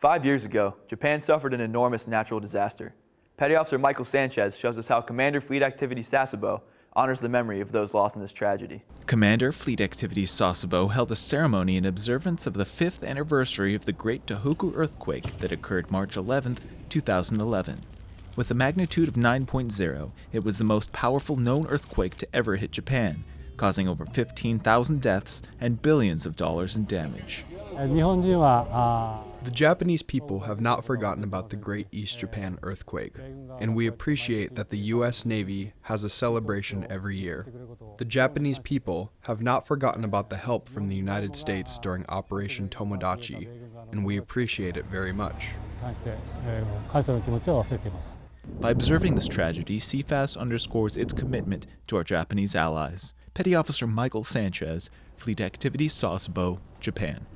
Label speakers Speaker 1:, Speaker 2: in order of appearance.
Speaker 1: Five years ago, Japan suffered an enormous natural disaster. Petty Officer Michael Sanchez shows us how Commander Fleet Activity Sasebo honors the memory of those lost in this tragedy.
Speaker 2: Commander Fleet Activities Sasebo held a ceremony in observance of the fifth anniversary of the Great Tohoku earthquake that occurred March 11, 2011. With a magnitude of 9.0, it was the most powerful known earthquake to ever hit Japan, causing over 15,000 deaths and billions of dollars in damage.
Speaker 3: The Japanese people have not forgotten about the Great East Japan earthquake, and we appreciate that the U.S. Navy has a celebration every year. The Japanese people have not forgotten about the help from the United States during Operation Tomodachi, and we appreciate it very much.
Speaker 2: By observing this tragedy, CFAS underscores its commitment to our Japanese allies. Petty Officer Michael Sanchez, Fleet Activities Sasebo, Japan.